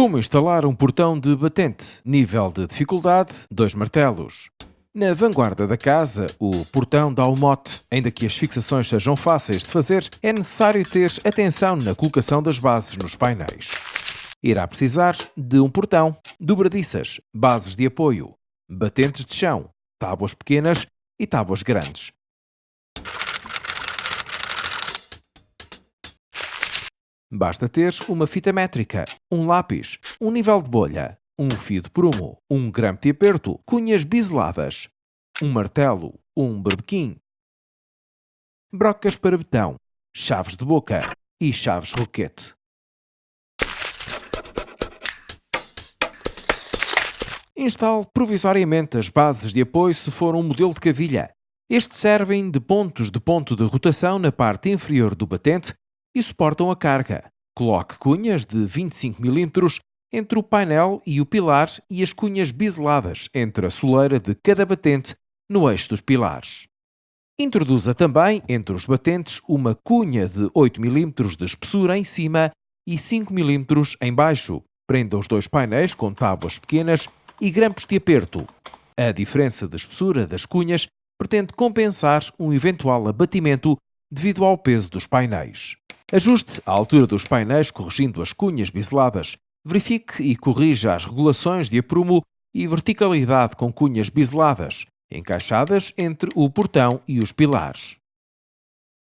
Como instalar um portão de batente? Nível de dificuldade, 2 martelos. Na vanguarda da casa, o portão dá o mote. Ainda que as fixações sejam fáceis de fazer, é necessário ter atenção na colocação das bases nos painéis. Irá precisar de um portão, dobradiças, bases de apoio, batentes de chão, tábuas pequenas e tábuas grandes. Basta ter uma fita métrica, um lápis, um nível de bolha, um fio de prumo, um grampo de aperto, cunhas biseladas, um martelo, um berbequim, brocas para betão, chaves de boca e chaves roquete. Instale provisoriamente as bases de apoio se for um modelo de cavilha. Estes servem de pontos de ponto de rotação na parte inferior do batente e suportam a carga. Coloque cunhas de 25 mm entre o painel e o pilar e as cunhas biseladas entre a soleira de cada batente no eixo dos pilares. Introduza também entre os batentes uma cunha de 8 mm de espessura em cima e 5 mm em baixo. Prenda os dois painéis com tábuas pequenas e grampos de aperto. A diferença de espessura das cunhas pretende compensar um eventual abatimento devido ao peso dos painéis. Ajuste a altura dos painéis corrigindo as cunhas biseladas. Verifique e corrija as regulações de aprumo e verticalidade com cunhas biseladas, encaixadas entre o portão e os pilares.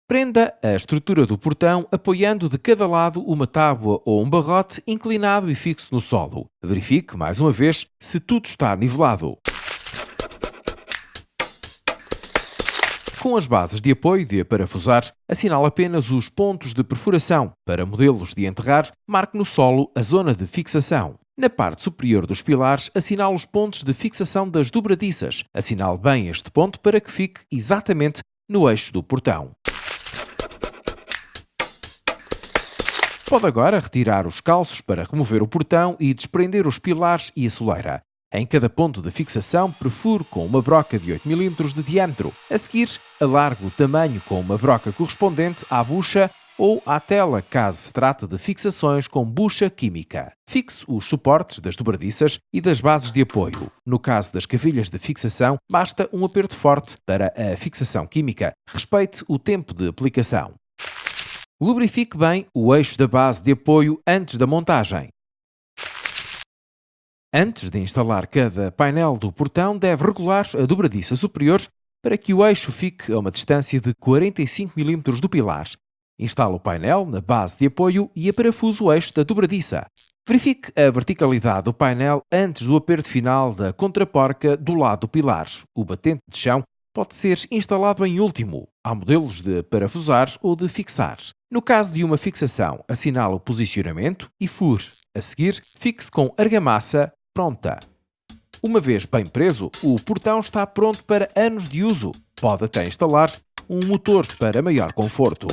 Prenda a estrutura do portão apoiando de cada lado uma tábua ou um barrote inclinado e fixo no solo. Verifique, mais uma vez, se tudo está nivelado. Com as bases de apoio de parafusar, assinale apenas os pontos de perfuração. Para modelos de enterrar, marque no solo a zona de fixação. Na parte superior dos pilares, assinale os pontos de fixação das dobradiças. Assinale bem este ponto para que fique exatamente no eixo do portão. Pode agora retirar os calços para remover o portão e desprender os pilares e a soleira. Em cada ponto de fixação, perfuro com uma broca de 8 mm de diâmetro. A seguir, alargo o tamanho com uma broca correspondente à bucha ou à tela, caso se trate de fixações com bucha química. Fixe os suportes das dobradiças e das bases de apoio. No caso das cavilhas de fixação, basta um aperto forte para a fixação química. Respeite o tempo de aplicação. Lubrifique bem o eixo da base de apoio antes da montagem. Antes de instalar cada painel do portão, deve regular a dobradiça superior para que o eixo fique a uma distância de 45 mm do pilar. Instale o painel na base de apoio e aparafuso o eixo da dobradiça. Verifique a verticalidade do painel antes do aperto final da contraporca do lado do pilar. O batente de chão pode ser instalado em último. Há modelos de parafusar ou de fixar. No caso de uma fixação, assinale o posicionamento e fure. A seguir, fixe com argamassa pronta. Uma vez bem preso, o portão está pronto para anos de uso. Pode até instalar um motor para maior conforto.